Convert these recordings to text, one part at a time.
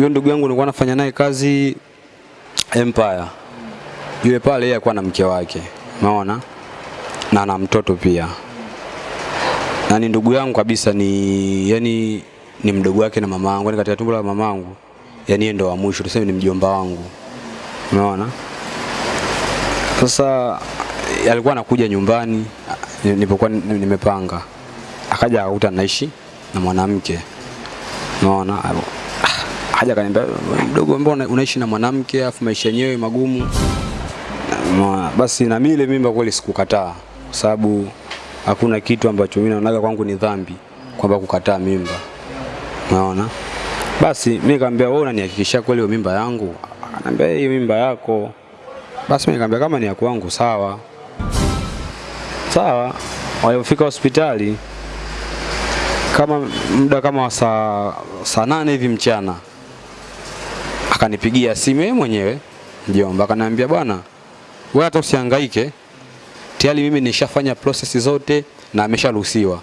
Huyo ndugu yangu nilikuwa nafanya naye kazi Empire. Yule pale yeye alikuwa na mke wake, umeona? Na ana mtoto pia. Na ni ndugu yangu kabisa ni yani ni mdogo wake na mama yangu, yani katika tumbo la mama yangu. Yani yeye ndo wa mwisho, tuseme ni mjomba wangu. Umeona? Sasa alikuwa anakuja nyumbani nilipokuwa nimepanga. Akaja akakuta naishi na mwanamke. Unaona? Haja kaniambia mdogo, mbona unaishi na mwanamke afu maisha yenyewe magumu? Unaona? Basi na mimi ile mimba kweli sikukataa kwa sababu hakuna kitu ambacho mimi naonaga kwangu ni dhambi kwamba kukataa mimba. Unaona? Basi mimi nikamwambia wewe unanihakikishia kweli mimba yangu? Ananiambia hiyo mimba yako. Basi mimi nikamwambia kama ni ya kwangu sawa. Sawa. Walipofika hospitali kama muda kama saa saa nane hivi mchana akanipigia simu yeye mwenyewe mjomba, akaniambia bwana, wewe hata usihangaike, tayari mimi nishafanya process zote na amesharuhusiwa.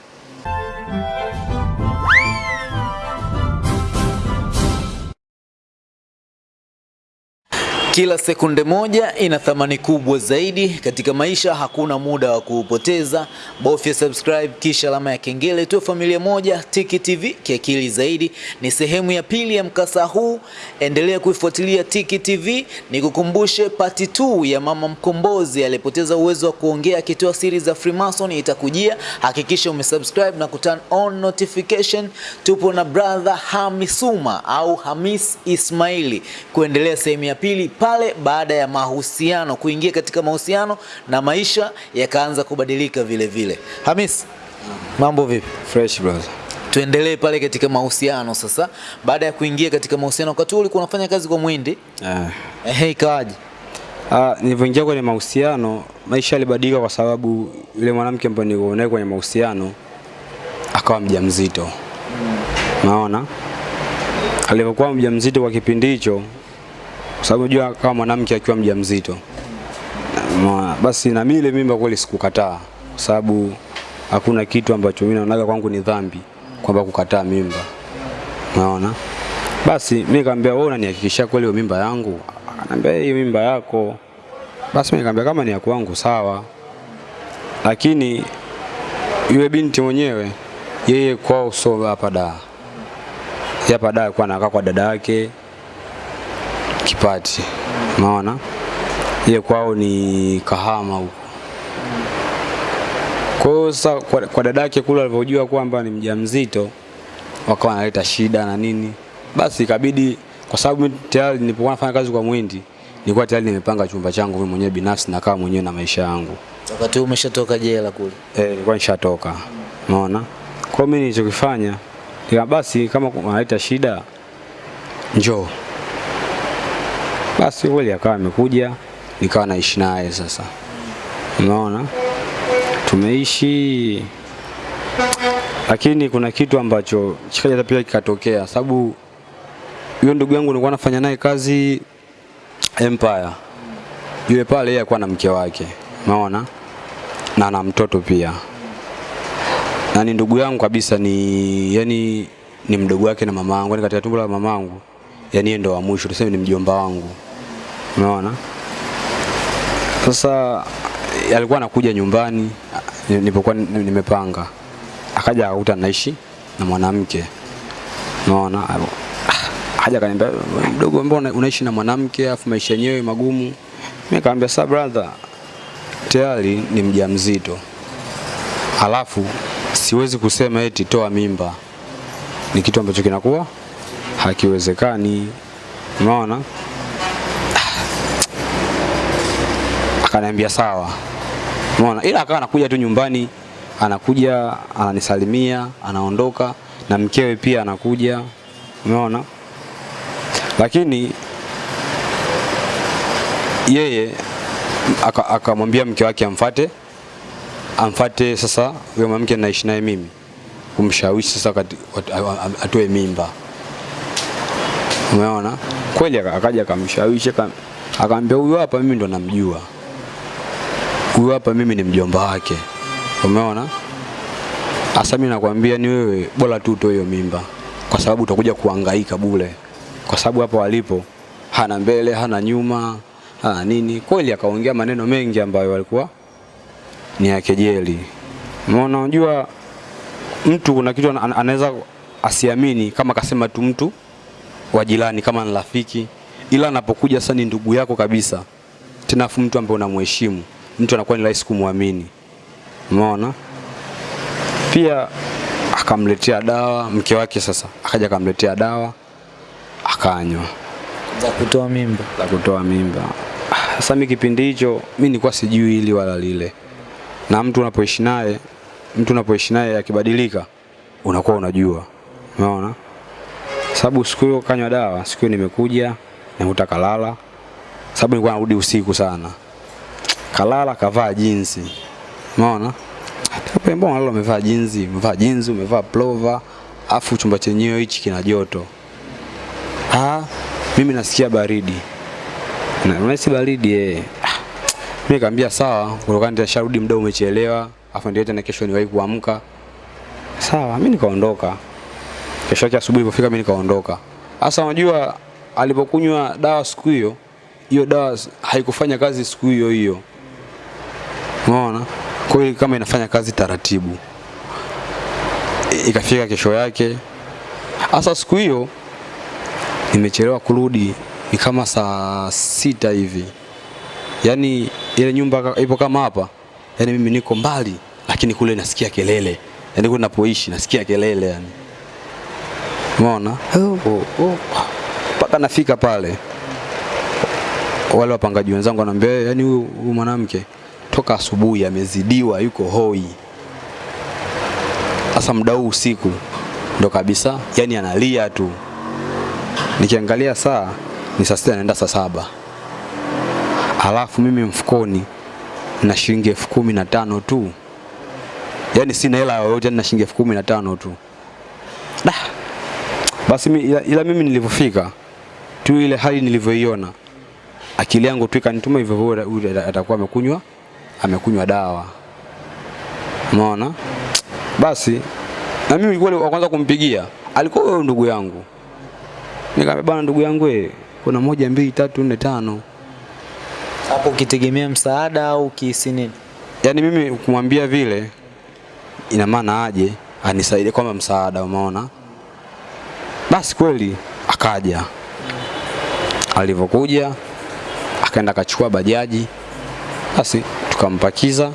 Kila sekunde moja ina thamani kubwa zaidi katika maisha. Hakuna muda wa kuupoteza, bofya subscribe kisha alama ya kengele tu. Familia moja Tiki TV, kiakili zaidi. Ni sehemu ya pili ya mkasa huu, endelea kuifuatilia Tiki TV. Nikukumbushe pati 2 ya mama mkombozi aliyepoteza uwezo wa kuongea akitoa siri za Freemason itakujia. Hakikisha umesubscribe na kuturn on notification. Tupo na brother Hamisuma au Hamis Ismaili kuendelea sehemu ya pili pale baada ya mahusiano kuingia katika mahusiano na maisha yakaanza kubadilika vile vile. Hamis, mambo vipi? Fresh brother. Tuendelee pale katika mahusiano sasa. Baada ya kuingia katika mahusiano, wakati huo ulikuwa unafanya kazi kwa Mwindi, Eh. ehe, ikawaje? Ah, nilivyoingia kwenye mahusiano maisha yalibadilika kwa sababu yule mwanamke ambaye nilikuwa naye kwenye mahusiano akawa mjamzito. Naona? Alipokuwa mjamzito kwa kipindi hicho kwa sababu unajua kama mwanamke akiwa mjamzito. Basi na mimi ile mimba kweli sikukataa kwa sababu hakuna kitu ambacho mimi naonaga kwangu ni dhambi kwamba kukataa mimba. Unaona? Basi mimi nikamwambia wewe unanihakikishia kweli mimba yangu? Ananiambia hiyo mimba yako. Basi mimi nikamwambia kama ni ya kwangu sawa. Lakini yule binti mwenyewe yeye kwao sio hapa da. Hapa da alikuwa anakaa kwa dada yake Kipati. Unaona? ile kwao ni Kahama huko. Kwa hiyo sasa kwa, kwa dada yake kule alivyojua kwamba ni mjamzito wakawa analeta shida na nini. Basi ikabidi kwa sababu mimi tayari nilipokuwa nafanya kazi kwa Mwindi nilikuwa tayari nimepanga chumba changu mimi mwenyewe binafsi na kama mwenyewe na maisha yangu. Wakati huo umeshatoka jela kule. Eh, nilikuwa nishatoka. Unaona? Kwa mimi nilichokifanya basi kama wanaleta shida njoo. Basi kweli akawa amekuja nikawa naishi naye sasa. Unaona? Tumeishi lakini kuna kitu ambacho chikaja pia kikatokea sababu yule ndugu yangu nilikuwa nafanya naye kazi Empire. Yule pale yeye alikuwa na mke wake. Unaona? Na na mtoto pia. Na ni ndugu yangu kabisa ni yani ni mdogo wake na mama yangu, yani katika tumbo la mama yangu. Yani yeye ndo wa mwisho, tuseme ni mjomba wangu. Unaona? Sasa alikuwa anakuja nyumbani nilipokuwa nimepanga. Akaja akakuta naishi na mwanamke. Unaona? Haja kaniambia mdogo, mbona unaishi na mwanamke afu maisha yenyewe magumu? Mimi nikamwambia sasa brother, tayari ni mjamzito. Alafu siwezi kusema eti toa mimba. Ni kitu ambacho kinakuwa hakiwezekani. Unaona? Akaniambia sawa. Umeona? Ila akawa anakuja tu nyumbani, anakuja ananisalimia, anaondoka na mkewe pia anakuja. Umeona? Lakini yeye akamwambia aka mke wake amfate amfate sasa huyo mwanamke naishi naye mimi kumshawishi sasa atoe mimba. Umeona? Kweli akaja akamshawishi akamwambia huyu hapa mimi ndo namjua. Huyu hapa mimi ni mjomba wake. Umeona? Hasa mimi nakwambia ni wewe bora tu utoe hiyo mimba kwa sababu utakuja kuangaika bule kwa sababu hapa walipo hana mbele, hana nyuma, hana nini. Kweli akaongea maneno mengi ambayo walikuwa ni ya kejeli. Umeona, unajua mtu kuna kitu ana- anaweza asiamini kama kasema tu mtu wa jirani kama ni rafiki, ila anapokuja sasa ni ndugu yako kabisa, tena mtu ambaye unamheshimu, mtu anakuwa ni rahisi kumwamini. Umeona? Pia akamletea dawa mke wake, sasa akaja akamletea dawa akanywa za kutoa mimba. za kutoa mimba. Sasa mimi kipindi hicho mimi nilikuwa sijui hili wala lile, na mtu unapoishi naye, mtu unapoishi naye akibadilika, unakuwa unajua, umeona. Sababu siku hiyo kanywa dawa, siku hiyo nimekuja nimekuta kalala, sababu nilikuwa narudi usiku sana, kalala kavaa jinsi, umeona. pembo Mbona leo umevaa jinsi, umevaa jinsi, umevaa plover afu chumba chenyewe hichi kina joto. Ah, mimi nasikia baridi. Na unahisi baridi eh. Mimi nikamwambia sawa, kutokana nitasharudi muda umechelewa, afu ndio tena kesho niwahi kuamka. Sawa, mimi nikaondoka. Kesho yake asubuhi ilipofika mimi nikaondoka. Sasa unajua alipokunywa dawa siku hiyo, hiyo dawa haikufanya kazi siku hiyo hiyo. Umeona? Kwa hiyo kama inafanya kazi taratibu. Ikafika kesho yake. hasa siku hiyo nimechelewa kurudi. Ni kama saa sita hivi. Yaani ile nyumba ipo kama hapa. Yaani mimi niko mbali lakini kule nasikia kelele. Yaani kule napoishi nasikia kelele yani umeona oh, oh, paka mpaka nafika pale wale wapangaji wenzangu wanaambia yani yaani huyu huyu mwanamke toka asubuhi amezidiwa yuko hoi. Sasa muda huu usiku ndo kabisa yani analia tu. Nikiangalia saa ni saa sita naenda saa saba. Alafu mimi mfukoni na shilingi elfu kumi na tano tu. Yani sina hela yoyote na shilingi elfu kumi na tano tu. Da. Basi ila, ila mimi nilivyofika tu ile hali nilivyoiona akili yangu tu ikanituma hivyo atakuwa amekunywa amekunywa dawa umeona basi na mimi nilikuwa wa kwanza kumpigia alikuwa huyo ndugu yangu Nikamwambia bwana, ndugu yangu wewe, kuna moja mbili tatu nne tano. Hapo ukitegemea msaada au kihisi nini? Yaani mimi kumwambia vile, ina maana aje anisaidie kwamba msaada, umeona. Basi kweli akaja, alivyokuja akaenda akachukua bajaji, basi tukampakiza,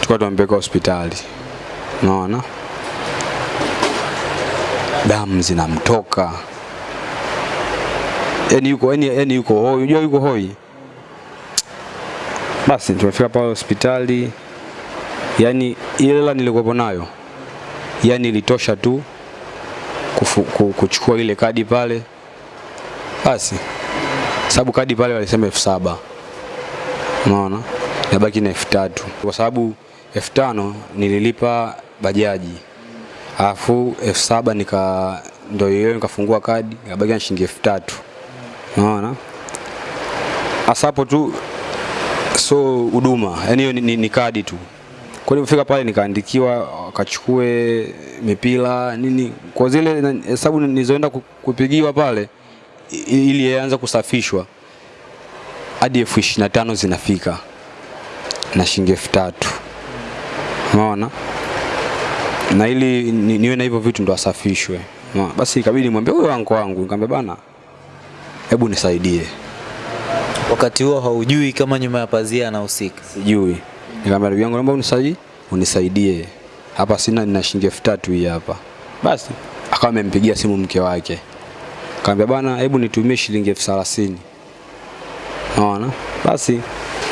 tukawa tunampeleka hospitali, unaona, damu zinamtoka. Yani yuko yani, yani yuko hoi, unajua yuko hoi. Basi tumefika pale hospitali, yani ile hela nilikuwa nayo yani ilitosha tu kufu, ku, kuchukua ile kadi pale, basi sababu kadi pale walisema elfu saba. Unaona, nabaki na elfu tatu. Kwa sababu elfu tano nililipa bajaji. Alafu elfu saba nika ndo hiyo nikafungua kadi yabaki na shilingi elfu tatu. Unaona? Asapo tu so huduma. Yani hiyo ni, ni, ni kadi tu. Kwa nilipofika pale nikaandikiwa akachukue mipira nini. Kwa zile hesabu nilizoenda kupigiwa pale ili yaanze kusafishwa hadi elfu ishirini na tano zinafika na shilingi elfu tatu. Unaona na ili ni, niwe na hivyo vitu ndo asafishwe. Ma, basi ikabidi nimwambie huyo wangu wangu. Nikamwambia bana hebu nisaidie. Wakati huo haujui kama nyuma ya pazia anahusika. sijui. Nikamwambia ndugu yangu naomba unisaidie unisaidie. Hapa sina nina shilingi elfu tatu hii hapa. Basi akawa amempigia simu mke wake. Akamwambia bana hebu nitumie shilingi elfu thelathini. Naona basi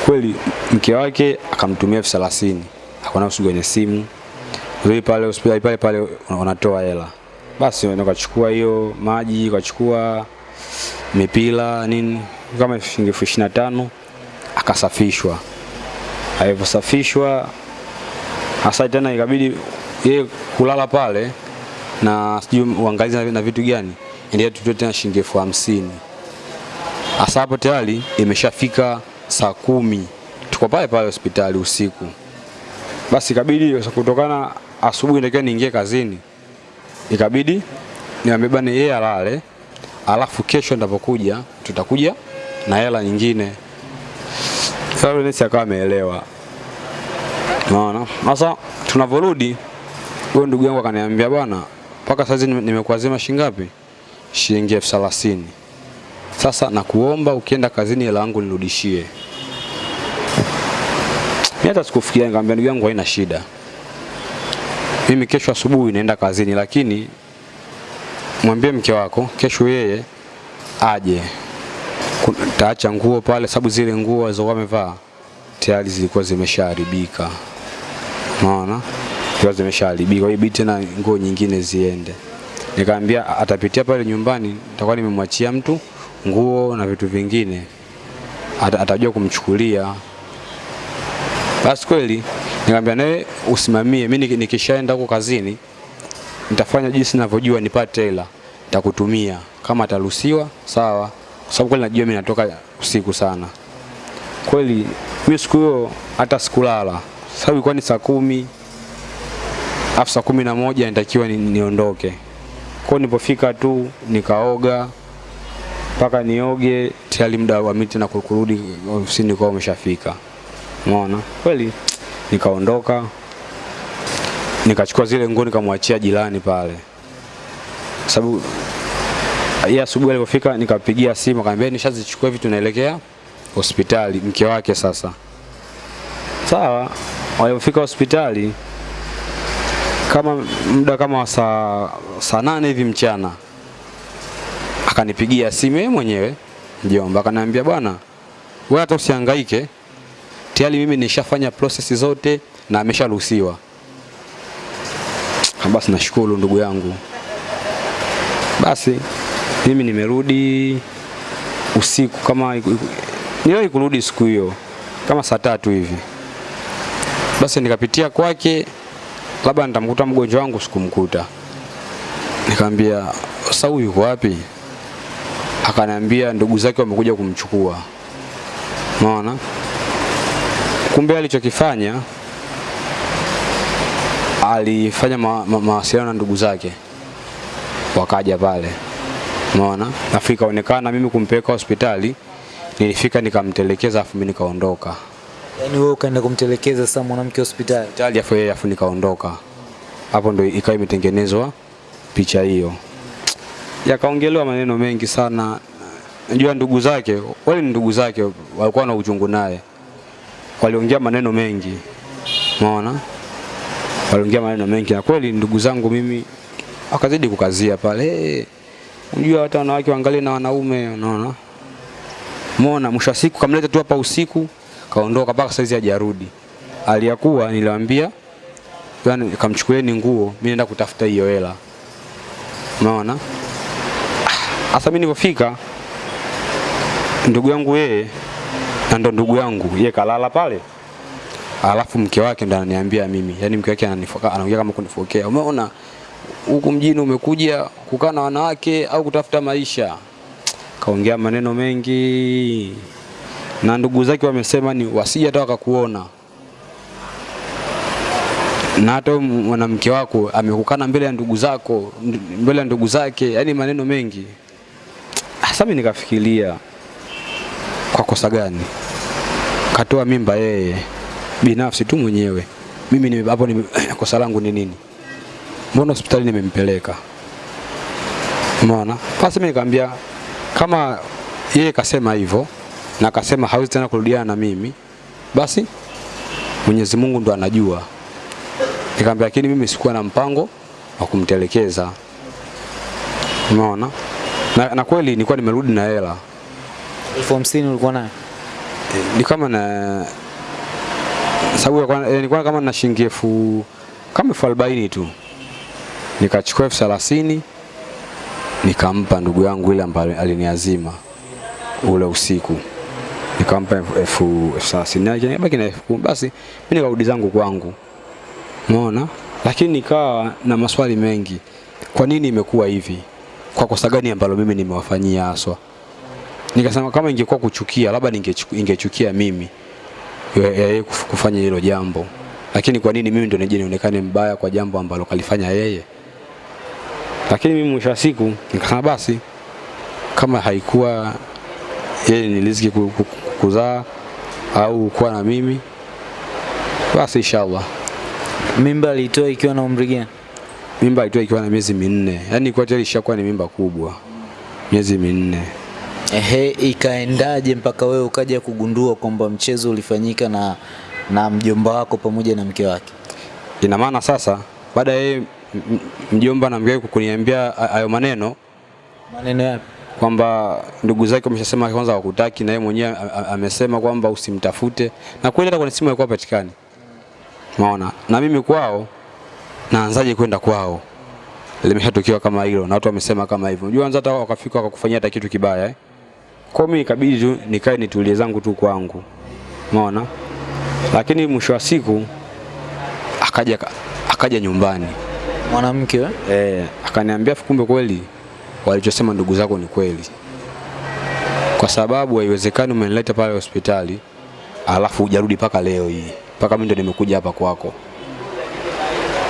kweli mke wake akamtumia elfu thelathini. Akaona usiku kwenye simu. Rudi pale hospitali pale pale wanatoa hela. Basi ndio kachukua hiyo maji kachukua mipira nini kama shilingi elfu ishirini na tano akasafishwa. Alivyosafishwa hasa tena ikabidi yeye kulala pale na sijui uangalizi na, na vitu gani endelea tutoe tena shilingi elfu hamsini. Hasa hapo tayari imeshafika saa kumi tuko pale pale hospitali usiku basi ikabidi kutokana asubuhi ndio niingie kazini ikabidi niambie bana yeye alale alafu kesho ndapokuja tutakuja na hela nyingine. Sasa nesi akawa ameelewa. Unaona? Sasa tunavyorudi huyo ndugu yangu akaniambia bwana, mpaka nime- nimekuazima shilingi ngapi? Shilingi elfu. Sasa nakuomba ukienda kazini hela yangu nirudishie. Mimi hata sikufikiria, nikamwambia ndugu yangu haina shida. Mimi kesho asubuhi naenda kazini, lakini mwambie mke wako kesho yeye aje. Taacha nguo pale, sababu zile nguo alizokuwa amevaa tayari zilikuwa zimeshaharibika. Unaona? Zilikuwa zimeshaharibika. Kwa hiyo ibidi tena nguo nyingine ziende. Nikamwambia atapitia pale nyumbani, nitakuwa nimemwachia mtu nguo na vitu vingine. At, atajua kumchukulia. Basi kweli nikamwambia naye usimamie, mimi nikishaenda huko kazini nitafanya jinsi ninavyojua nipate hela, nitakutumia. Kama ataruhusiwa sawa, kwa sababu kweli najua mimi natoka usiku sana. Kweli mimi siku hiyo hata sikulala, sababu ilikuwa ni saa kumi afu saa kumi na moja nitakiwa niondoke. Kwa hiyo nilipofika tu nikaoga mpaka nioge, tayari muda wa miti na kurudi ofisini kwa umeshafika. Umeona? Kweli nikaondoka nikachukua zile nguo nikamwachia jirani pale, sababu yeye asubuhi alipofika nikapigia simu akamwambia nishazichukua vitu naelekea hospitali, mke wake sasa. Sawa, walipofika hospitali kama muda kama wa saa saa nane hivi mchana akanipigia simu yeye mwenyewe mjomba, akaniambia bwana, wewe hata usihangaike, tayari mimi nishafanya process zote na amesharuhusiwa. Ah, Basi nashukuru ndugu yangu. Basi mimi nimerudi usiku kama niliwahi kurudi siku hiyo kama saa tatu hivi. Basi nikapitia kwake, labda nitamkuta mgonjwa wangu, sikumkuta. Nikamwambia sasa huyu yuko wapi? Akaniambia ndugu zake wamekuja kumchukua. Unaona? Kumbe alichokifanya alifanya mawasiliano ma, ma, na ndugu zake wakaja pale umeona afu onekana mimi kumpeleka hospitali nilifika nikamtelekeza afu mimi nikaondoka Yaani wewe ukaenda kumtelekeza sasa mwanamke hospitali. hospitali afu yeye afu nikaondoka hapo ndo ikawa imetengenezwa picha hiyo yakaongelewa maneno mengi sana. Najua ndugu zake wale ndugu zake walikuwa na uchungu naye. Waliongea maneno mengi. Umeona? Waliongea maneno mengi. Na kweli ndugu zangu mimi wakazidi kukazia pale. Unajua hata wanawake waangalie na wanaume unaona? Umeona mwisho siku kamleta tu hapa usiku kaondoka mpaka saizi hajarudi. Aliyakuwa niliwaambia yani kamchukulieni nguo mimi naenda kutafuta hiyo hela. Umeona hasa mimi nilipofika ndugu yangu yeye na ndo ndugu yangu yeye kalala pale. Alafu mke wake ndo ananiambia mimi. Yaani mke wake ananifoka anaongea kama kunifokea umeona huku mjini umekuja kukaa na wanawake au kutafuta maisha? Kaongea maneno mengi. Na ndugu zake wamesema ni wasije hata wakakuona. Na hata mwanamke wako amekukana mbele ya ndugu zako mbele ya ndugu zake. Yani maneno mengi sasa mimi nikafikiria kwa kosa gani? Katoa mimba yeye binafsi tu mwenyewe. Mimi hapo kosa langu ni nini? Mbona hospitali nimempeleka? Umeona basi mimi nikamwambia kama yeye kasema hivyo na kasema hawezi tena kurudiana na mimi basi Mwenyezi Mungu ndo anajua. Nikamwambia lakini mimi sikuwa na mpango wa kumtelekeza. Umeona na, na kweli nilikuwa nimerudi na hela. Elfu hamsini ulikuwa nayo? ni kama na sababu eh, nilikuwa kama na shilingi elfu kama elfu arobaini tu. Nikachukua elfu thelathini nikampa ndugu yangu ile ambaye aliniazima ule usiku. Nikampa elfu- thelathini. Yake nikabaki na elfu kumi. Basi mimi nikarudi zangu kwangu. Umeona? Lakini nikawa na maswali mengi. Kwa nini imekuwa hivi kwa kosa gani ambalo mimi nimewafanyia haswa nikasema kama ingekuwa kuchukia labda ningechukia ingechukia mimi ya- ya yeye kufanya hilo jambo lakini kwa nini mimi ndo nije nionekane mbaya kwa jambo ambalo kalifanya yeye lakini mimi mwisho wa siku nikasema basi kama haikuwa yeye ni riziki ku- ku- kuzaa au kuwa na mimi, basi inshallah. Mimba alitoa ikiwa na umri gani? Mimba alitoa ikiwa na miezi minne, yani kwa tayari ishakuwa ni mimba kubwa, miezi minne. Ehe, ikaendaje mpaka wewe ukaja kugundua kwamba mchezo ulifanyika na na mjomba wako pamoja na mke wake? Ina maana sasa baada ya mjomba na mke wake kuniambia hayo maneno Maneno yapi? kwamba ndugu zake wameshasema kwanza wakutaki, na yeye mwenyewe amesema kwamba usimtafute, na kweli hata kwenye simu alikuwa patikani. Maona na mimi kwao, naanzaje kwenda kwao? limeshatukiwa kama hilo na watu wamesema kama hivyo. Unajua hata wakafika wakakufanyia hata kitu kibaya eh? Kwa mimi ikabidi tu nikae nitulie zangu tu kwangu. Umeona? Lakini mwisho wa siku akaja akaja nyumbani. Mwanamke eh? Eh, akaniambia kumbe kweli walichosema ndugu zako ni kweli, kwa sababu haiwezekani umenileta pale hospitali alafu ujarudi paka leo hii, Paka mimi ndo nimekuja hapa kwako.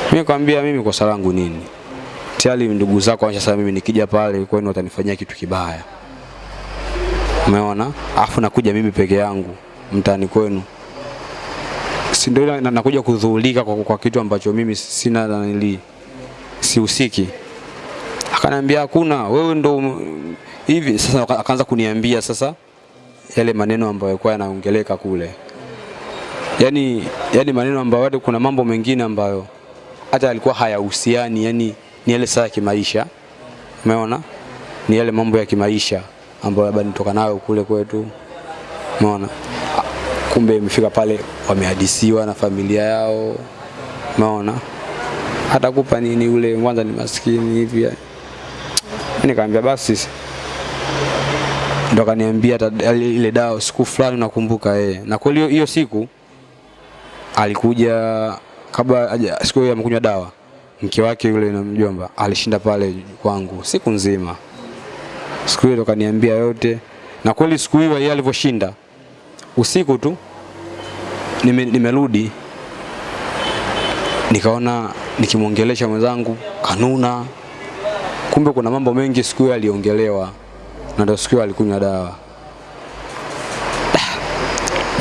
Mimi nikamwambia mimi kosa langu nini? Tayari ndugu zako wanashasema mimi nikija pale kwenu watanifanyia kitu kibaya, umeona? Alafu nakuja mimi peke yangu mtani kwenu, si ndio na- nakuja kudhulika kwa, kwa kitu ambacho mimi sina nanili sihusiki. Akaniambia hakuna, wewe ndo hivi. Sasa akaanza kuniambia sasa yale maneno ambayo yalikuwa yanaongeleka kule, Yaani yani maneno ambayo kuna mambo mengine ambayo hata alikuwa hayahusiani, yani ni yale saa ya kimaisha, umeona, ni yale mambo ya kimaisha ambayo labda nitoka nayo kule kwetu, umeona. Kumbe imefika pale wamehadisiwa na familia yao, umeona? Atakupa nini ule kwanza ni maskini hivi. Nikamwambia basi ndo akaniambia ile dawa siku fulani nakumbuka yeye. Na kweli hiyo siku alikuja kabla haja- siku hiyo amekunywa dawa mke wake yule na mjomba alishinda pale kwangu siku nzima. Siku hiyo kaniambia yote na kweli siku hiyo yeye alivyoshinda usiku tu nime, nimerudi nikaona nikimwongelesha mwenzangu kanuna, kumbe kuna mambo mengi siku hiyo aliongelewa, na ndio siku hiyo alikunywa dawa.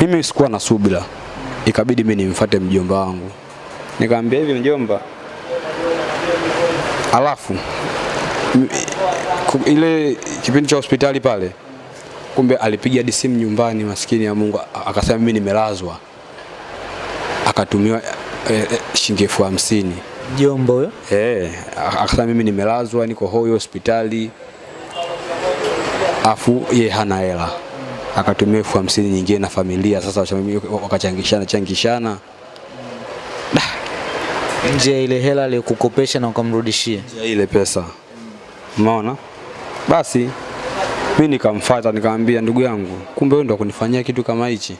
Mimi sikuwa na subira, ikabidi mimi nimfuate mjomba wangu, nikamwambia hivi, mjomba, alafu ile kipindi cha hospitali pale, kumbe alipiga hadi simu nyumbani, maskini ya Mungu, akasema mimi nimelazwa, akatumiwa eh, eh, shilingi elfu hamsini. Mjomba huyo? Eh, akasema mimi nimelazwa niko hoyo hospitali. Afu ye hana hela. Akatumia elfu hamsini nyingine na familia sasa wakachangishana changishana. Nje ya ile hela aliyokukopesha na ukamrudishia. nje ya ile pesa. Umeona? Basi mimi nikamfuata nikamwambia ndugu yangu, kumbe wewe ndo kunifanyia kitu kama hichi.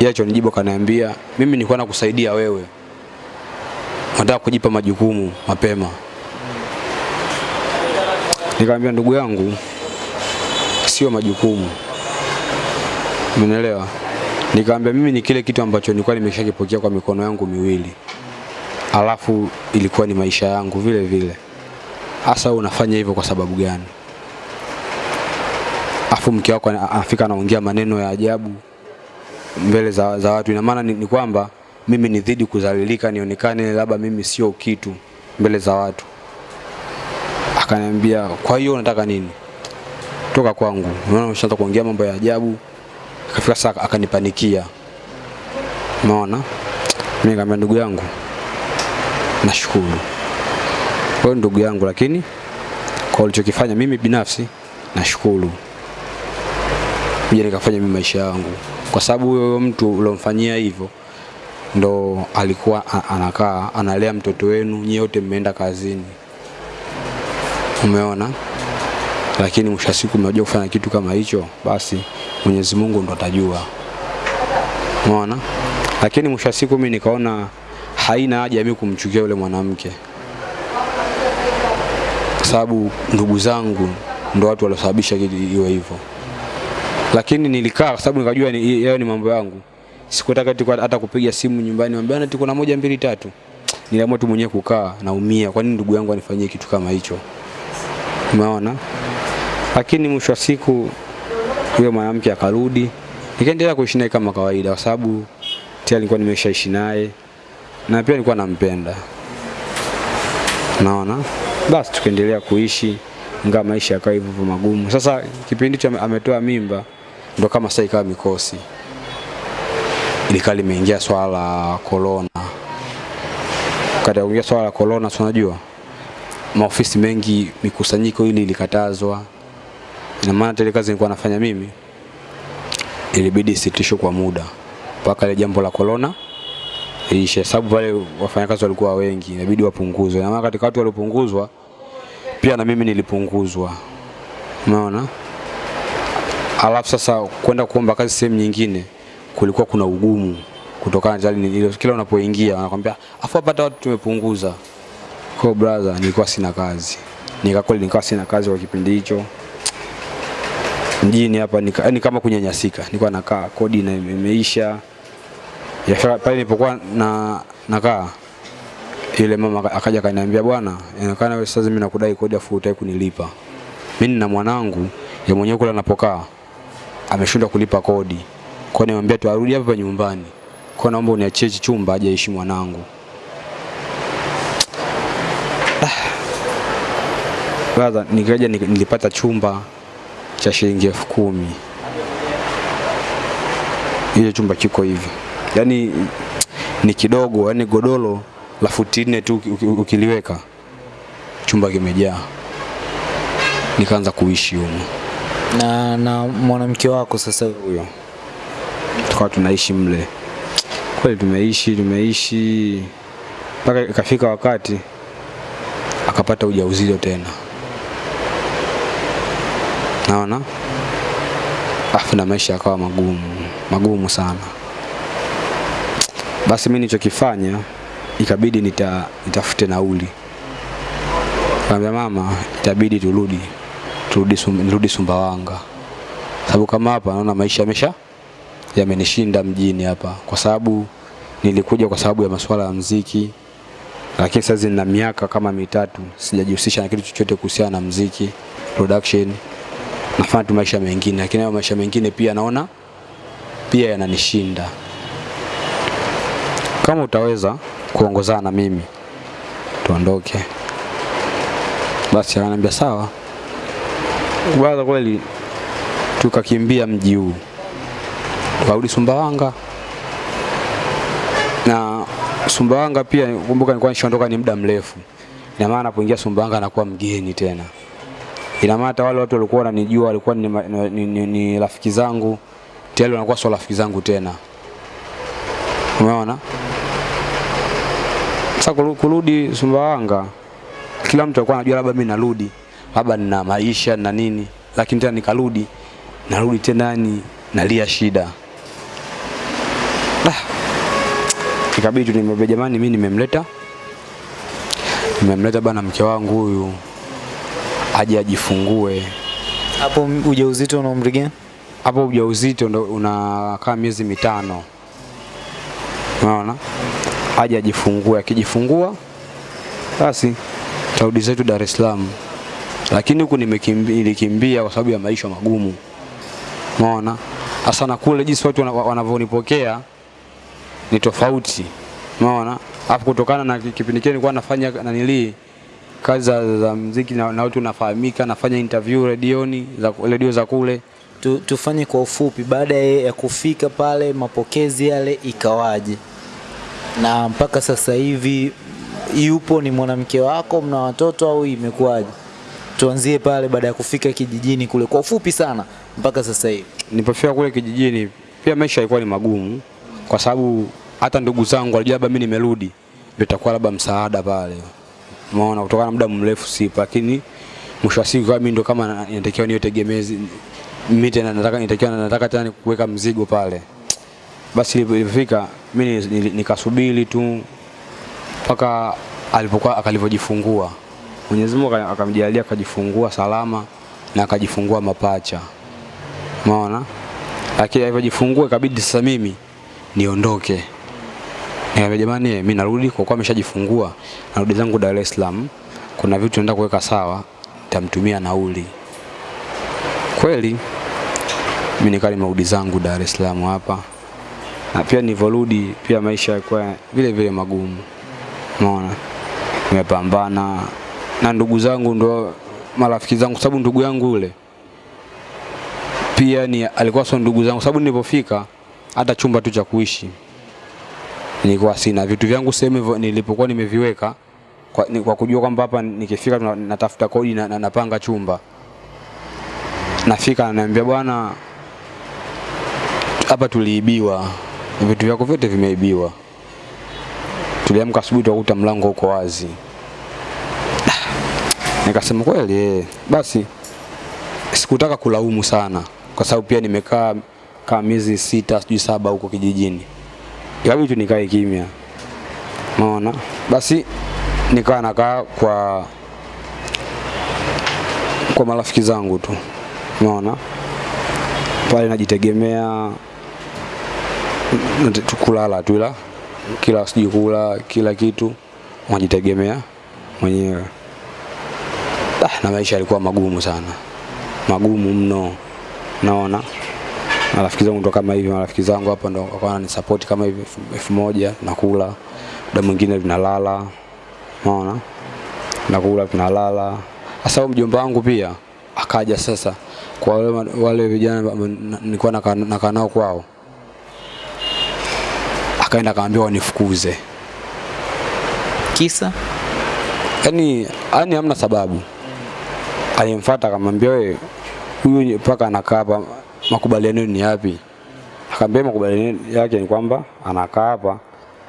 Yacho nijibu kaniambia, mimi nilikuwa nakusaidia wewe. Nataka kujipa majukumu mapema. Nikamwambia ndugu yangu, sio majukumu. Umeelewa? Nikamwambia mimi ni kile kitu ambacho nilikuwa nimeshakipokea kwa mikono yangu miwili alafu ilikuwa ni maisha yangu vile vile. Hasa unafanya hivyo kwa sababu gani? Afu mke wako anafika anaongea maneno ya ajabu mbele za, za watu. Ina maana ni, ni kwamba mimi nidhidi kuzalilika nionekane labda mimi sio kitu mbele za watu. Akaniambia, kwa hiyo unataka nini? Toka kwangu. Unaona umeshaanza kuongea mambo ya ajabu. Akafika sasa akanipanikia. Umeona? Mimi nikamwambia ndugu yangu, nashukuru wewe ndugu yangu, lakini kwa ulichokifanya mimi binafsi nashukuru. Kuja nikafanya mimi maisha yangu, kwa sababu huyo mtu uliomfanyia hivyo ndo alikuwa anakaa analea mtoto wenu, nyie wote mmeenda kazini, umeona. Lakini mwisho wa siku mmejua kufanya kitu kama hicho, basi Mwenyezi Mungu ndo atajua, umeona. Lakini mwisho wa siku mimi nikaona haina haja mimi kumchukia yule mwanamke, kwa sababu ndugu zangu ndo watu waliosababisha iwe hivyo. Lakini nilikaa kwa sababu nikajua ni yao ni mambo yangu. Sikutaka hata kupiga simu nyumbani mwambie ati kuna moja mbili tatu. Niliamua tu mwenyewe kukaa naumia. Kwa nini ndugu yangu anifanyie kitu kama hicho? Umeona? lakini mwisho wa siku yule mwanamke akarudi, nikaendelea kuishi naye kama kawaida, kwa sababu tayari nilikuwa nimeshaishi naye na pia nilikuwa nampenda, naona basi, tukaendelea kuishi ingawa maisha yakawa hivyo magumu. Sasa kipindi hicho ametoa mimba, ndo kama sasa ikawa mikosi, ilikaa limeingia swala la corona. Katika kuingia swala la corona, unajua maofisi mengi mikusanyiko ili ilikatazwa. Ina maana tele kazi nilikuwa nafanya mimi ilibidi isitishwe kwa muda mpaka ile jambo la corona iishe, sababu pale wafanyakazi walikuwa wengi, inabidi wapunguzwe. na maana katika watu waliopunguzwa pia na mimi nilipunguzwa, umeona. Alafu sasa kwenda kuomba kazi sehemu nyingine kulikuwa kuna ugumu kutokana na ile, kila unapoingia wanakwambia afu hapa watu tumepunguza. Kwa brother, nilikuwa sina kazi, nikakweli nikawa sina kazi kwa kipindi hicho mjini hapa yani kama kunyanyasika, nilikuwa nakaa kodi na imeisha ya pale nilipokuwa na nakaa ile mama akaja kaniambia, bwana, inaonekana wewe sasa mimi nakudai kodi afu hutaki kunilipa. Mimi nina mwanangu ya mwenyewe kule anapokaa ameshindwa kulipa kodi. Kwa nimwambia tu arudi hapa nyumbani. Kwa naomba uniachie chumba aje aishi mwanangu. Brother, nikaja nilipata chumba cha shilingi elfu kumi. Ile chumba kiko hivi, yaani ni kidogo, yani godoro la futi nne tu uki- uki- ukiliweka chumba kimejaa. Nikaanza kuishi humo Na na mwanamke wako sasa huyo, tukawa tunaishi mle. Kweli tumeishi tumeishi mpaka ikafika wakati akapata ujauzito tena, naona afu na maisha yakawa magumu magumu sana. Basi mimi nilichokifanya ikabidi nita, nitafute nauli. Kaambia mama, itabidi turudi turudi, sum, Sumbawanga, sababu kama hapa naona maisha yamesha yamenishinda mjini hapa, kwa sababu nilikuja kwa sababu ya masuala ya mziki, lakini sasa nina miaka kama mitatu sijajihusisha na kitu chochote kuhusiana na mziki production, nafanya tu maisha mengine, lakini hayo maisha mengine pia naona pia yananishinda. Kama utaweza kuongozana na mimi tuondoke. Basi ananiambia sawa. Kwanza kweli tukakimbia mji huu tukarudi Sumbawanga na Sumbawanga pia kumbuka, nilikuwa nishaondoka ni muda mrefu. Ina maana napoingia Sumbawanga nakuwa mgeni tena. Ina maana hata wale watu walikuwa wananijua walikuwa ni, ni, ni, ni, ni rafiki zangu tayari wanakuwa sio rafiki zangu tena. Umeona? Sasa kuru- kurudi Sumbawanga, kila mtu alikuwa anajua labda mimi narudi, labda nina maisha na nini, lakini tena nikarudi, narudi tena ni nalia shida. Ah. Ikabidi tu nimwambia jamani, mimi nimemleta nimemleta bana mke wangu huyu aje ajifungue. hapo ujauzito una umri gani? Hapo ujauzito ndo unakaa miezi mitano, unaona, aje ajifungue. Akijifungua basi tarudi zetu Dar es Salaam, lakini huku nilikimbia kwa sababu ya maisha magumu, Umeona? Hasa na kule jinsi watu wana- wanavyonipokea ni tofauti, Umeona? Alafu kutokana na kipindi kile nilikuwa nafanya nanilii kazi za, za mziki na, na watu nafahamika, nafanya interview redioni za redio za kule Tu, tufanye kwa ufupi, baada ya kufika pale mapokezi yale ikawaje, na mpaka sasa hivi yupo ni mwanamke wako, mna watoto au imekuwaje? Tuanzie pale baada ya kufika kijijini kule kwa ufupi sana mpaka sasa hivi. nilipofika kule kijijini pia maisha yalikuwa ni magumu, kwa sababu hata ndugu zangu walijua labda mimi nimerudi ndio itakuwa labda msaada pale, umeona, kutokana na muda mrefu sipo, lakini mwisho wa siku mimi ndo kama na- inatakiwa niwe tegemezi mimi tena nataka nitakiwa nataka tena kuweka mzigo pale. Basi ilipo- ilipofika mimi ni- ni- nikasubiri tu mpaka alipokuwa akalivyojifungua. Mwenyezi Mungu akamjalia akajifungua salama na akajifungua mapacha. Umeona? Lakini alivyojifungua ikabidi sasa mimi niondoke. Nikamwambia jamani, mimi narudi kwa kuwa ameshajifungua, narudi zangu Dar es Salaam. Kuna vitu naenda kuweka sawa, nitamtumia nauli. kweli mimi nikaa nimerudi zangu Dar es Salaam hapa, na pia nilivyorudi pia maisha yalikuwa vile vile magumu, umeona, nimepambana. Na ndugu zangu ndo marafiki zangu, sababu ndugu yangu yule. Pia ni alikuwa sio ndugu zangu, sababu nilipofika hata chumba tu cha kuishi nilikuwa sina. Vitu vyangu sehemu nilipokuwa nimeviweka kwa, ni, kwa kujua kwamba hapa nikifika natafuta kodi na, na napanga chumba. Nafika ananiambia bwana, hapa tuliibiwa, vitu vyako vyote vimeibiwa. Tuliamka asubuhi tukakuta mlango uko wazi. Nikasema kweli eh. Basi sikutaka kulaumu sana kwa sababu pia nimekaa kama miezi sita sijui saba huko kijijini, ikabidi tu nikae kimya, umeona. Basi nikawa nakaa kwa kwa marafiki zangu tu, umeona, pale najitegemea kulala tu, ila kila sijui kula kila kitu unajitegemea mwenyewe. Ah, na maisha yalikuwa magumu sana, magumu mno, naona marafiki zangu ndo kama hivi, marafiki zangu hapa ndo wakawa wananisupport kama hivi elfu- moja nakula, muda mwingine tunalala, unaona, nakula tunalala. Sasa mjomba wangu pia akaja sasa kwa wale, wale vijana nilikuwa nakaa nao kwao, akaenda akaambia wanifukuze, Kisa yani yani hamna sababu. Alimfuata akamwambia wewe, huyu mpaka anakaa hapa, makubaliano ni yapi? Akamwambia makubaliano yake ni kwamba anakaa hapa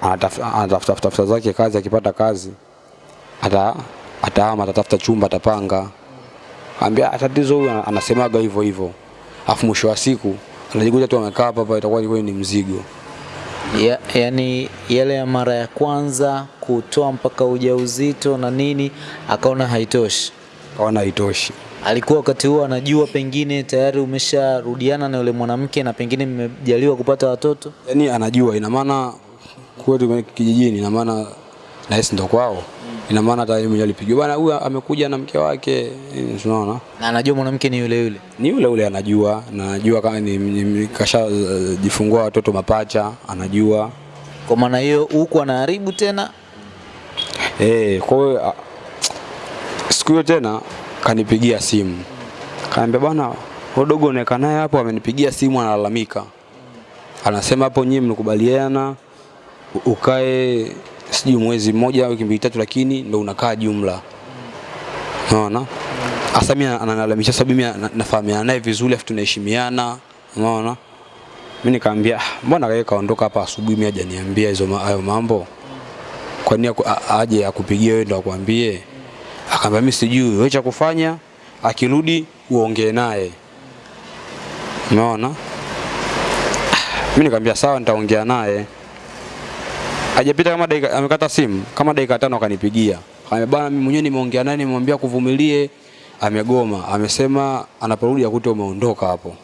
anatafuta tafuta zake kazi, akipata kazi ata atahama, atatafuta chumba, atapanga. Akamwambia "Ah, tatizo huyu anasemaga hivyo hivyo, afu mwisho wa siku anajikuta tu amekaa hapa hapa, itakuwa ni mzigo. Ya, yani yale ya mara ya kwanza kutoa mpaka ujauzito na nini, akaona haitoshi. akaona haitoshi. Alikuwa wakati huo anajua pengine tayari umesharudiana na yule mwanamke na pengine mmejaliwa kupata watoto. yani anajua ina maana kwetu kijijini ina maana na yeye ndo kwao ina maana hata yeye mwenyewe alipigiwa bwana huyu amekuja na mke wake unaona? Na anajua mwanamke ni yule yule. ni yule yule anajua. Na anajua kama ni, ni kasha uh, watoto mapacha anajua. Kwa maana hiyo huku anaharibu tena. eh kwa hiyo ah, siku hiyo tena kanipigia simu. Kaambia bwana udogo unaeka naye hapo amenipigia simu analalamika. Anasema hapo nyinyi mlikubaliana ukae sijui mwezi mmoja au wiki mbili tatu, lakini ndo unakaa jumla. Unaona? Hasa mimi ananalamisha sababu mimi nafahamiana naye vizuri afu tunaheshimiana. Unaona? Mimi nikamwambia "Ah, mbona yeye kaondoka hapa asubuhi mimi hajaniambia hizo hayo mambo? Kwa nini aje akupigie wewe ndo akwambie? Akamwambia mimi sijui, wewe cha kufanya akirudi uongee naye. Unaona? Mimi nikamwambia sawa, nitaongea naye. Hajapita kama dakika, amekata simu kama dakika tano akanipigia. Kama bana, mimi mwenyewe nimeongea naye, nimemwambia kuvumilie, amegoma. Amesema anaporudi akute umeondoka hapo.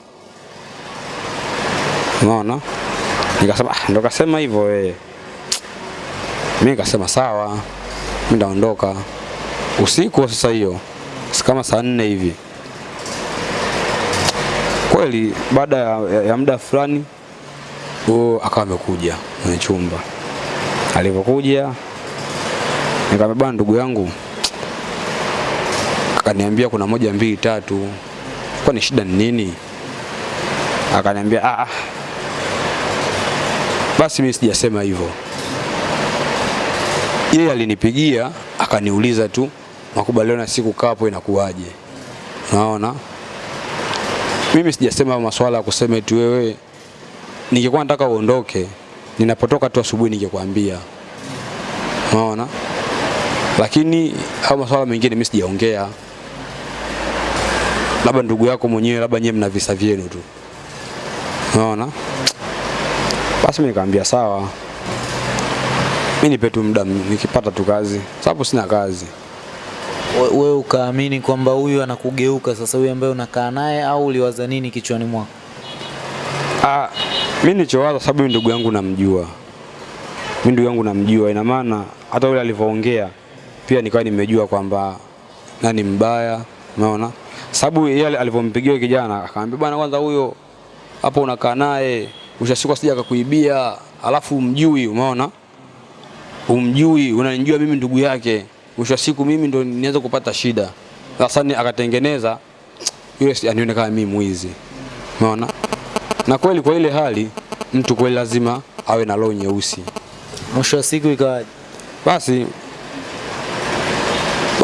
Unaona? Nikasema ah, ndo kasema hivyo wewe. Mimi nikasema sawa, mimi ndaondoka usiku sasa hiyo, kama saa nne hivi. Kweli baada ya, ya, ya muda fulani akawa amekuja kwenye chumba. Alipokuja nikamwambia bwana, ndugu yangu, akaniambia kuna moja mbili tatu, kwa ni shida ni nini? Akaniambia ah, ah. Basi mimi sijasema hivyo. Yeye alinipigia akaniuliza tu makubaliano na siku kapo inakuwaje. Unaona? Mimi sijasema masuala ya kusema eti wewe ningekuwa nataka uondoke, ninapotoka tu asubuhi ningekwambia. Unaona? Lakini au masuala mengine mimi sijaongea. Labda ndugu yako mwenyewe, labda nyewe mna visa vyenu tu. Unaona? Basi mimi nikamwambia sawa. Mimi nipe tu muda nikipata tu kazi. Sababu sina kazi. We- Wewe ukaamini kwamba huyu anakugeuka sasa, huyu ambaye unakaa naye, au uliwaza nini kichwani mwako? Ah, mimi nilichowaza sababu ndugu yangu namjua. Mimi ndugu yangu namjua, ina maana hata yule alivyoongea pia nikawa nimejua kwamba nani mbaya, umeona? sababu yeye alivyompigia kijana akamwambia bwana, kwanza huyo hapo unakaa naye ushashikwa sija akakuibia, alafu umjui, umeona, umjui, unanijua mimi ndugu yake, mwisho siku mimi ndo nianza kupata shida. Sasa akatengeneza yule anionekana mimi mwizi, umeona. Na kweli kwa ile hali mtu kweli lazima awe na roho nyeusi. Mwisho wa siku ikawaje? Basi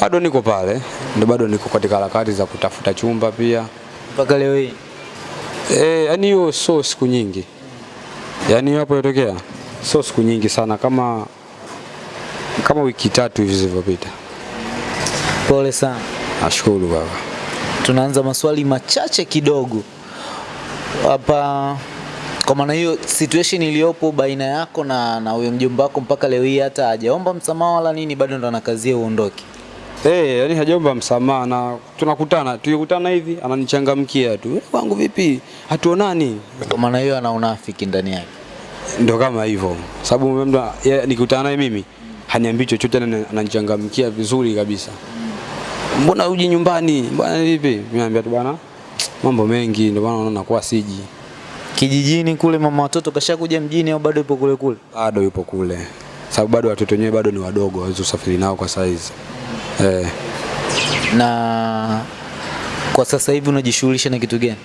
bado niko pale, ndio bado niko katika harakati za kutafuta chumba pia. Mpaka leo hii Eh, yani hiyo sio siku nyingi, yani hapo ilitokea sio siku nyingi sana, kama kama wiki tatu hivi zilizopita. pole sana. Nashukuru baba. Tunaanza maswali machache kidogo hapa. Kwa maana hiyo situation iliyopo baina yako na na huyo mjomba wako mpaka leo hii hata hajaomba msamaha wala nini, bado ndo anakazia uondoke. Eh, hey, yani hajaomba msamaha na tunakutana, tukikutana hivi ananichangamkia tu. "Eh, Wangu vipi? Hatuonani. Kwa maana hiyo ana unafiki ndani yake. Ndio kama hivyo. Sababu mtu nikikutana naye mimi haniambii chochote na ananichangamkia vizuri kabisa. Mbona uji nyumbani? Bwana vipi? Mimi naambia tu bwana mambo mengi ndio maana unaona nakuwa siji. Kijijini kule mama watoto kashakuja mjini au bado yupo kule kule? Bado yupo kule. Sababu bado watoto wenyewe bado ni wadogo, hawezi usafiri nao kwa saizi. Eh, Na kwa sasa hivi unajishughulisha na kitu gani?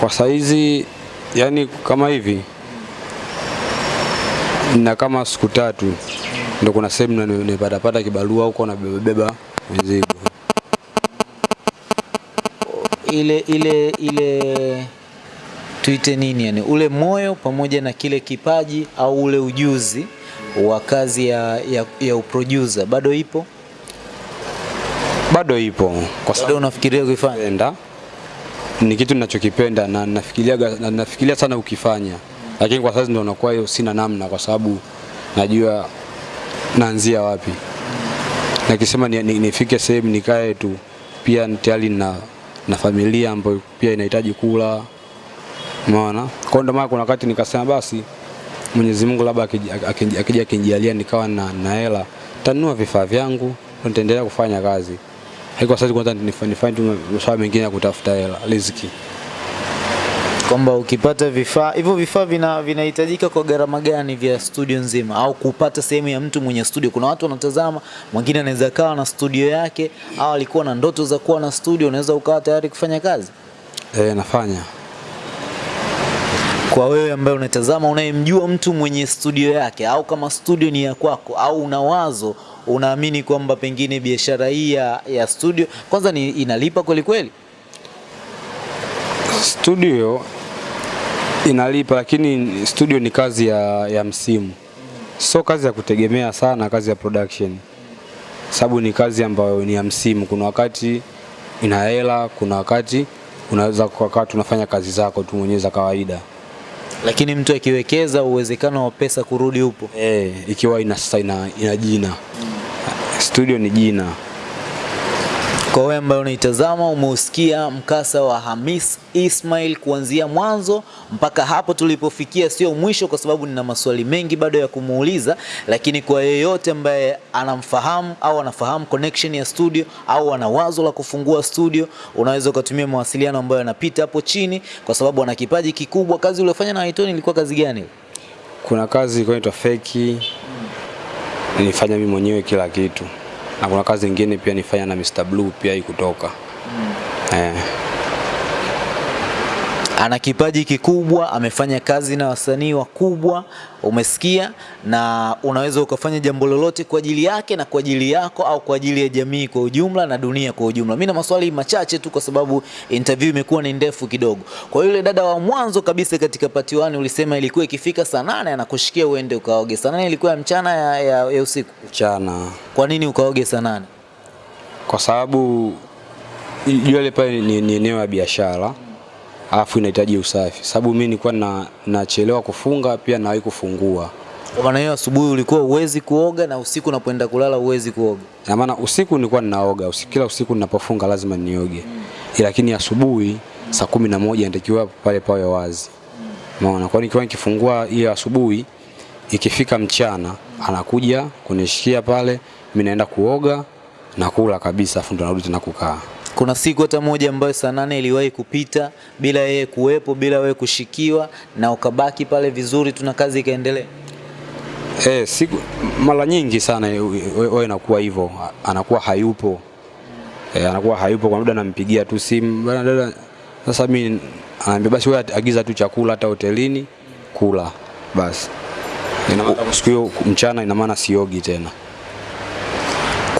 kwa saizi yani kama hivi na kama siku tatu ndo kuna sehemu nimepata pata kibarua huko na beba beba mizigo. Ile ile ile tuite nini yani, ule moyo pamoja na kile kipaji au ule ujuzi wa kazi ya, ya, ya uproducer bado ipo, Bado ipo kwa sababu unafikiria kuifanya? ni kitu ninachokipenda na nafikiria na nafikiria sana ukifanya, lakini kwa sasa ndio nakuwa hiyo sina namna, kwa sababu najua naanzia wapi. Nakisema ni, ni, nifike sehemu nikae tu, pia tayari na, na familia ambayo pia inahitaji kula, umeona. Kwa ndio maana kuna wakati nikasema basi Mwenyezi Mungu labda akija akinijalia nikawa na na hela, tanunua vifaa vyangu, nitaendelea kufanya kazi. Haiko sasa kwanza nifanye tu masuala mengine ya kutafuta hela, riziki. Kwamba ukipata vifaa hivyo, vifaa vina vinahitajika kwa gharama gani vya studio nzima, au kupata sehemu ya mtu mwenye studio? Kuna watu wanatazama, mwingine anaweza kawa na studio yake, au alikuwa na ndoto za kuwa na studio, unaweza ukawa tayari kufanya kazi. Eh, nafanya. Kwa wewe ambaye unatazama unayemjua mtu mwenye studio yake au kama studio ni ya kwako au una wazo unaamini kwamba pengine biashara hii ya, ya studio kwanza ni inalipa kweli kweli? Studio inalipa, lakini studio ni kazi ya, ya msimu, so kazi ya kutegemea sana, kazi ya production, sababu ni kazi ambayo ni ya msimu. Kuna wakati ina hela, kuna wakati unaweza kwa wakati unafanya kazi zako tu mwenyewe za kawaida. Lakini mtu akiwekeza uwezekano wa pesa kurudi upo. Eh, ikiwa ina, sasa ina, ina jina. Studio ni jina. Kwa wewe ambaye unaitazama umeusikia mkasa wa Hamis Ismail kuanzia mwanzo mpaka hapo tulipofikia, sio mwisho, kwa sababu nina maswali mengi bado ya kumuuliza, lakini kwa yeyote ambaye anamfahamu au anafahamu connection ya studio au ana wazo la kufungua studio, unaweza ukatumia mawasiliano ambayo yanapita hapo chini, kwa sababu ana kipaji kikubwa. Kazi uliyofanya na Waitoni ilikuwa kazi gani? Kuna kazi ilikuwa inaitwa feki, nilifanya mimi mwenyewe kila kitu, na kuna kazi nyingine pia nifanya na Mr Blue pia ikutoka eh. Ana kipaji kikubwa, amefanya kazi na wasanii wakubwa, umesikia, na unaweza ukafanya jambo lolote kwa ajili yake na kwa ajili yako au kwa ajili ya jamii kwa ujumla na dunia kwa ujumla. Mimi na maswali machache tu, kwa sababu interview imekuwa ni ndefu kidogo. Kwa yule dada wa mwanzo kabisa katika part 1 ulisema ilikuwa ikifika saa nane anakushikia uende ukaoge. Saa nane ilikuwa ya mchana ya, ya, ya usiku? Mchana Kwa nini ukaoge saa nane? kwa sababu yule pale ni, ni eneo la biashara alafu inahitaji usafi, sababu mimi nilikuwa na nachelewa kufunga pia nawahi kufungua, Kwa maana hiyo asubuhi ulikuwa uwezi kuoga na usiku unapoenda kulala uwezi kuoga. na maana usiku nilikuwa ninaoga usiku, kila usiku ninapofunga lazima nioge, Mm. lakini asubuhi mm. saa kumi na moja nitakiwa pale pawe wazi, umeona. Kwa hiyo nikiwa nikifungua hiyo asubuhi, ikifika mchana anakuja kunishikia pale, mimi naenda kuoga na kula kabisa, afu ndo narudi tena kukaa. Kuna siku hata moja ambayo saa nane iliwahi kupita bila yeye kuwepo, bila wewe kushikiwa, na ukabaki pale vizuri tuna kazi ikaendelea? Eh, siku mara nyingi sana wewe inakuwa hivyo, anakuwa hayupo. e, anakuwa hayupo kwa muda nampigia tu simu, dada, sasa mimi anaambia basi wewe agiza tu chakula hata hotelini kula basi. Ina maana siku hiyo mchana ina maana siogi tena.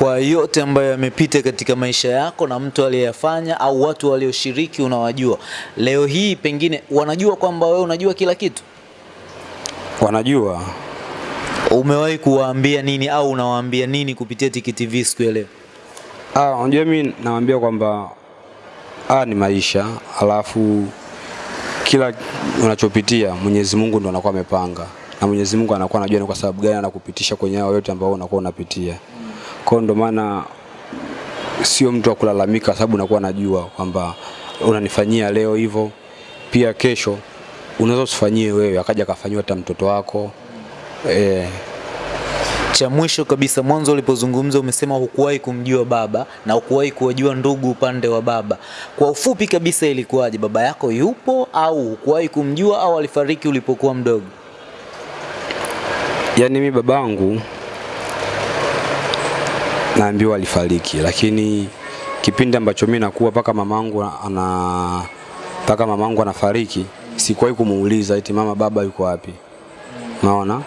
Kwa yote ambayo yamepita katika maisha yako na mtu aliyeyafanya au watu walioshiriki unawajua, leo hii pengine wanajua kwamba wewe unajua kila kitu? Wanajua Umewahi kuwaambia nini au unawaambia nini kupitia Tiki TV siku ya leo? Ah, unajua mimi nawaambia kwamba ah, ni maisha, alafu kila unachopitia Mwenyezi Mungu ndo anakuwa amepanga na Mwenyezi Mungu anakuwa anajua ni kwa sababu gani anakupitisha kwenye hayo yote ambayo unakuwa unapitia. Kwa ndo maana sio mtu wa kulalamika, sababu unakuwa najua kwamba unanifanyia leo hivyo, pia kesho unaweza usifanyie wewe, akaja akafanyiwa hata mtoto wako e. Cha mwisho kabisa, mwanzo ulipozungumza umesema hukuwahi kumjua baba na hukuwahi kuwajua ndugu upande wa baba. Kwa ufupi kabisa, ilikuwaje? Baba yako yupo au hukuwahi kumjua au alifariki ulipokuwa mdogo? Yaani mi babangu naambiwa alifariki, lakini kipindi ambacho mimi nakuwa mpaka mamangu ana mpaka mamangu anafariki, sikuwahi kumuuliza eti mama baba yuko wapi. Naona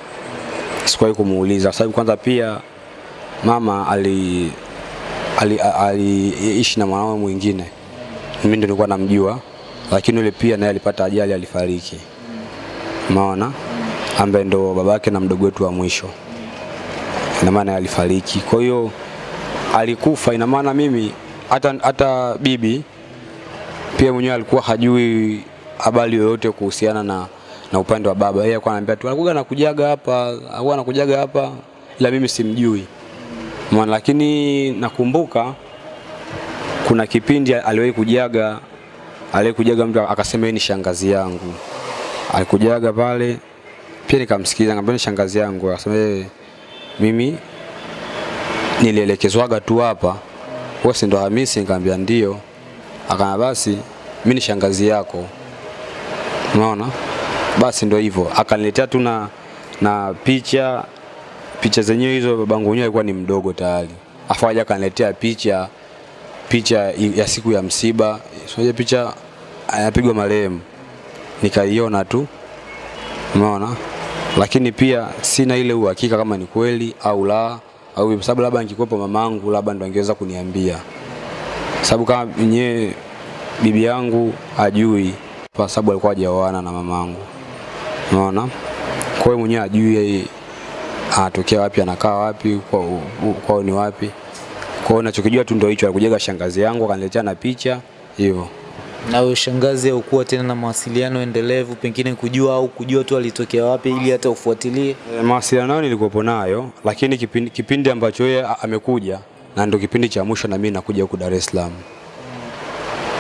sikuwahi kumuuliza sababu kwanza pia mama ali aliishi ali, na mwanaume mwingine, mimi ndio nilikuwa namjua, lakini yule pia naye alipata ajali, alifariki. Umeona, ambaye ndo babake na mdogo wetu wa mwisho, ina maana alifariki. Kwa hiyo alikufa, ina maana mimi hata hata bibi pia mwenyewe alikuwa hajui habari yoyote kuhusiana na na upande wa baba. Yeye alikuwa ananiambia tu alikuwa anakujaga hapa, au anakujaga hapa, ila mimi simjui. Maana lakini nakumbuka kuna kipindi aliwahi kujaga aliwahi kujaga mtu akasema ni shangazi yangu. Alikujaga pale pia nikamsikiliza, nikamwambia ni shangazi yangu, akasema mimi nilielekezwaga tu hapa, wewe si ndo Hamisi? Nikamwambia ndio. Akana basi mimi ni shangazi yako. Unaona? Basi ndo hivyo, akaniletea tu na na picha picha zenyewe hizo, babangu mwenyewe alikuwa ni mdogo tayari, afu aja akaniletea picha picha ya siku ya msiba, sio picha anapigwa marehemu, nikaiona tu, umeona, lakini pia sina ile uhakika kama ni kweli au la, au kwa sababu labda angekuwepo mamangu, labda ndo angeweza kuniambia, sababu kama mwenyewe bibi yangu ajui, kwa sababu alikuwa hajaoana na mamangu, unaona. Kwa hiyo mwenyewe ajui yeye anatokea wapi, anakaa wapi, kwao kwa ni wapi. Kwa hiyo nachokijua tu ndio hicho, alikujaga shangazi yangu akaniletea na picha hivyo. Na huyo shangazi haukuwa tena na mawasiliano endelevu, pengine kujua au kujua tu alitokea wapi ili hata ufuatilie? E, mawasiliano nayo nilikuwepo nayo, lakini kipindi, kipindi ambacho yeye amekuja na ndio kipindi cha mwisho na mimi nakuja huku Dar es Salaam.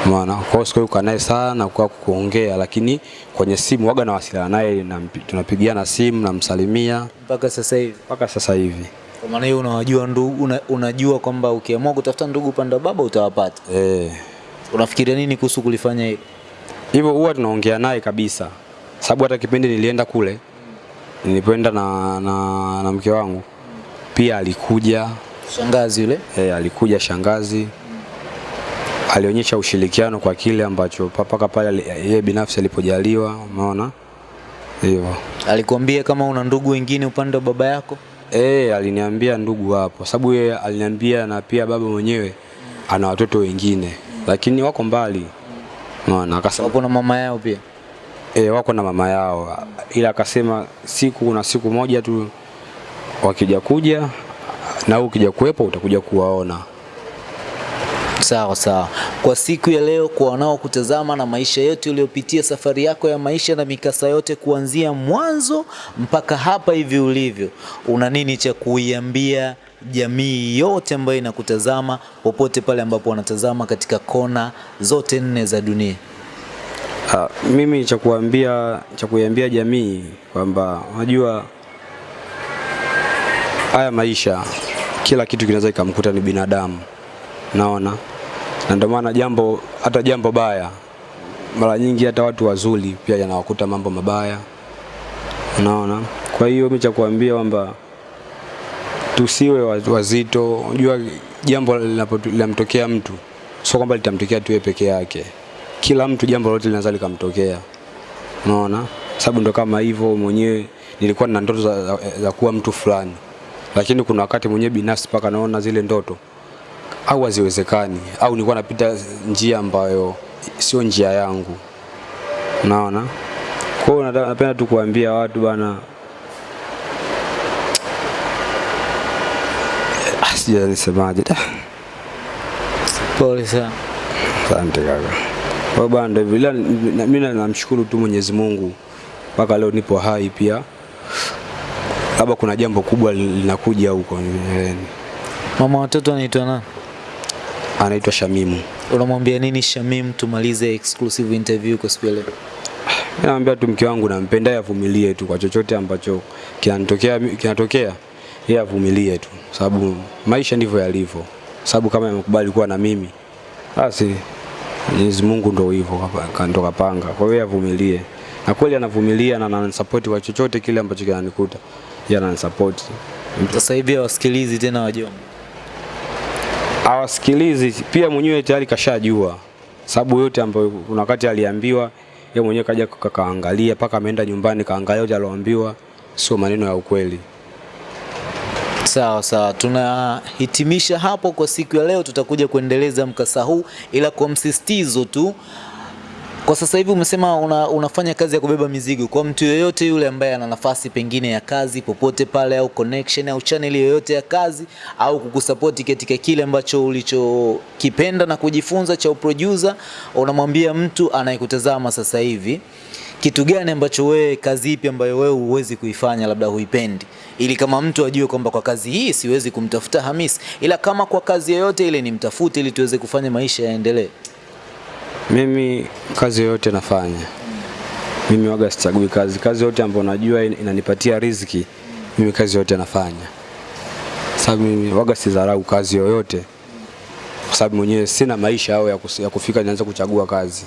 Maana kwa hiyo sikuwa naye sana kwa kuongea, lakini kwenye simu waga nawasiliana naye na tunapigiana simu namsalimia Mpaka sasa hivi. mpaka sasa hivi. Kwa maana hiyo unawajua ndugu, una, unajua kwamba ukiamua kutafuta ndugu upande wa baba utawapata. Eh, Unafikiria nini kuhusu kulifanya hilo? hivyo huwa tunaongea naye kabisa, sababu hata kipindi nilienda kule nilipoenda na, na, na mke wangu. Pia alikuja. Shangazi yule? Eh, alikuja shangazi. Alionyesha ushirikiano kwa kile ambacho mpaka pale yeye binafsi alipojaliwa, umeona? Hivyo. alikwambia kama una ndugu wengine upande wa baba yako? Eh, aliniambia ndugu hapo, sababu yeye aliniambia na pia baba mwenyewe ana watoto wengine, lakini wako mbali, unaona. Akasema Wapo na mama yao pia. e, wako na mama yao, ila akasema siku na siku moja tu wakija kuja na wewe ukija kuwepo utakuja kuwaona. Sawa sawa. Kwa siku ya leo, kwa wanaokutazama na maisha yote uliyopitia, safari yako ya maisha na mikasa yote kuanzia mwanzo mpaka hapa hivi ulivyo, una nini cha kuiambia jamii yote ambayo inakutazama popote pale ambapo wanatazama katika kona zote nne za dunia? Ha, mimi cha kuambia cha kuiambia jamii kwamba unajua haya maisha kila kitu kinaweza ikamkuta ni binadamu, naona na ndio maana jambo hata jambo baya mara nyingi hata watu wazuri pia yanawakuta mambo mabaya, unaona. Kwa hiyo mimi cha kuambia kwamba tusiwe wazito. Unajua jambo linapotokea mtu sio kwamba litamtokea tu peke yake, kila mtu jambo lolote linaweza likamtokea, unaona. Sababu ndo kama hivyo, mwenyewe nilikuwa na ndoto za, za, za kuwa mtu fulani, lakini kuna wakati mwenyewe binafsi mpaka naona zile ndoto au haziwezekani au nilikuwa napita njia ambayo sio njia yangu, unaona. Kwa hiyo napenda tu kuambia watu bana, Ah, sijui nisemaje. Ah, Pole sana. Asante kaka. Kwa bwana hivyo. Mimi namshukuru tu Mwenyezi Mungu mpaka leo nipo hai pia, labda kuna jambo kubwa linakuja huko. Mama watoto anaitwa nani? Anaitwa Shamimu. Unamwambia nini Shamimu tumalize exclusive interview kwa siku ya leo? Mimi naambia tu mke wangu nampenda, avumilie tu kwa chochote ambacho kinatokea kinatokea, yeye avumilie tu, sababu maisha ndivyo yalivyo. Sababu kama yamekubali kuwa na mimi, basi Mwenyezi Mungu ndo hivyo ndo kapanga. Kwa hiyo avumilie, na kweli anavumilia na ananisupport kwa chochote kile ambacho kinanikuta, yeye ananisupport. Sasa hivi hawasikilizi tena wajomba. Hawasikilizi pia, mwenyewe tayari kashajua, sababu yote ambayo kuna wakati aliambiwa yeye mwenyewe kaja kakaangalia paka mpaka ameenda nyumbani kaangalia yote alioambiwa sio maneno ya ukweli. Sawa sawa, tunahitimisha hapo kwa siku ya leo. Tutakuja kuendeleza mkasa huu, ila kwa msisitizo tu. Kwa sasa hivi umesema una, unafanya kazi ya kubeba mizigo. Kwa mtu yoyote yule ambaye ana nafasi pengine ya kazi popote pale, au connection au channel yoyote ya kazi, au kukusapoti katika kile ambacho ulichokipenda na kujifunza cha uproducer, unamwambia mtu anayekutazama sasa hivi kitu gani ambacho wewe, kazi ipi ambayo wewe huwezi kuifanya, labda huipendi, ili kama mtu ajue kwamba kwa kazi hii siwezi kumtafuta Hamisi, ila kama kwa kazi yoyote ile nimtafute, ili tuweze kufanya maisha yaendelee. Mimi kazi yoyote nafanya, mimi waga sichagui kazi. Kazi yote ambayo najua in- inanipatia riziki, mimi kazi yote nafanya, sababu mimi waga sidharau kazi yoyote, kwa sababu mwenyewe sina maisha au ya kufika nianze kuchagua kazi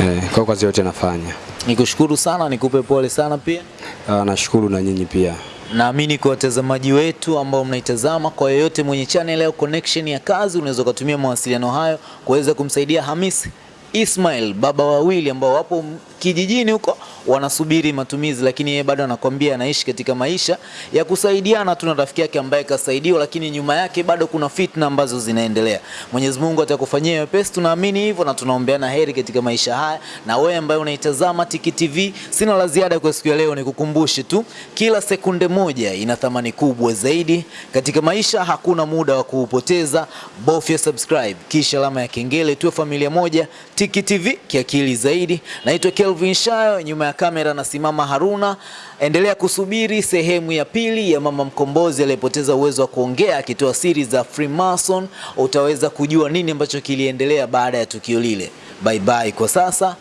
eh, kwa kazi yote nafanya. Nikushukuru sana, nikupe pole sana pia. Ah, nashukuru na nyinyi pia. Naamini kwa watazamaji wetu ambao mnaitazama, kwa yeyote mwenye channel au connection ya kazi, unaweza ukatumia mawasiliano hayo kuweza kumsaidia Hamisi Ismail, baba wawili ambao wapo kijijini huko wanasubiri matumizi, lakini yeye bado anakwambia anaishi katika maisha ya kusaidiana tu na rafiki yake ambaye kasaidiwa, lakini nyuma yake bado kuna fitna ambazo zinaendelea. Mwenyezi Mungu atakufanyia wepesi, tunaamini hivyo na tunaombeana heri katika maisha haya. Na wewe ambaye unaitazama Tiki TV, sina la ziada kwa siku ya leo, nikukumbushe tu kila sekunde moja ina thamani kubwa zaidi katika maisha. Hakuna muda wa kuupoteza, bofya subscribe kisha alama ya kengele, tuwe familia moja. Tiki TV kiakili zaidi. Naitwa Kelvin Shayo, nyuma ya kamera nasimama Haruna. Endelea kusubiri sehemu ya pili ya mama mkombozi aliyepoteza uwezo wa kuongea akitoa siri za Freemason. Utaweza kujua nini ambacho kiliendelea baada ya tukio lile. Bye bye kwa sasa.